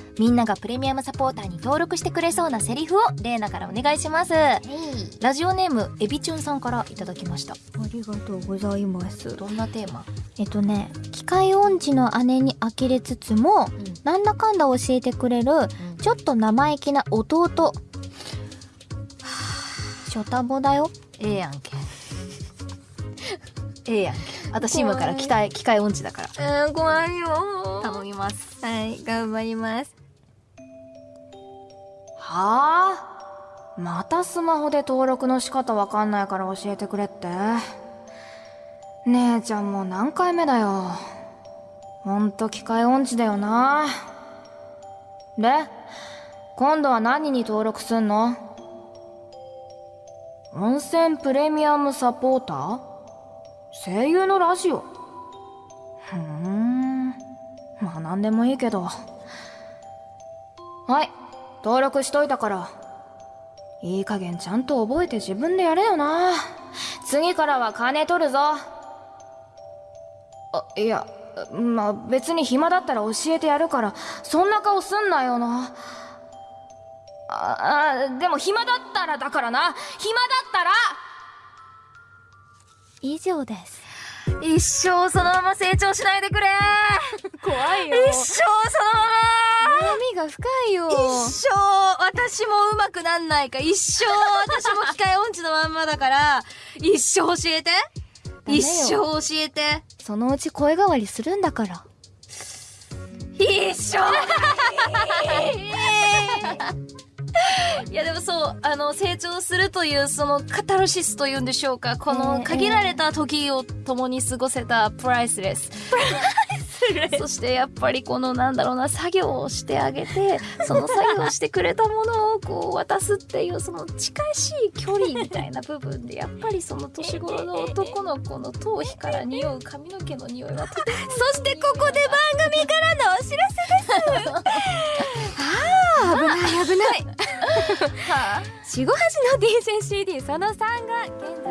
はみんながプレミアムサポーターに登録してくれそうなセリフをレイナからお願いします。ラジオネームエビチュンさんからいただきました。ありがとうございます。どんなテーマ？えっとね機械音痴の姉に呆れつつも、うん。なんだかんだ教えてくれるちょっと生意気な弟。ショタボだよええやんけ。ええやんけ。私今から機械機械音痴だから。うん怖いよ頼みますはい頑張ります。はあ？またスマホで登録の仕方わかんないから教えてくれって？姉ちゃんもう何回目だよ。ほんと機械音痴だよな。で今度は何に登録すんの？温泉プレミアムサポーター？声優のラジオ。ふーん。まあ何でもいいけど。はい登録しといたから。いい加減ちゃんと覚えて自分でやれよな。次からは金取るぞ。あいやまあ別に暇だったら教えてやるからそんな顔すんなよな。ああでも暇だったらだからな。暇だったら。以上です。一生そのまま成長しないでくれ。怖い一生そのまま。悩みが深いよ。一生私もうまくなんないか。一生私も機械音痴のまんまだから。一生教えて。一生教えて。そのうち声変わりするんだから。一生。い やでもそうあの成長するというそのカタルシスというんでしょうか。この限られた時を共に過ごせたプライスレスそしてやっぱりこのなんだろうな作業をしてあげてその作業をしてくれたものをこう渡すっていうその近しい距離みたいな部分でやっぱりその年頃の男の子の頭皮から匂う髪の毛の匂いはとてもそしてこ四五八の DJ CD その3が現在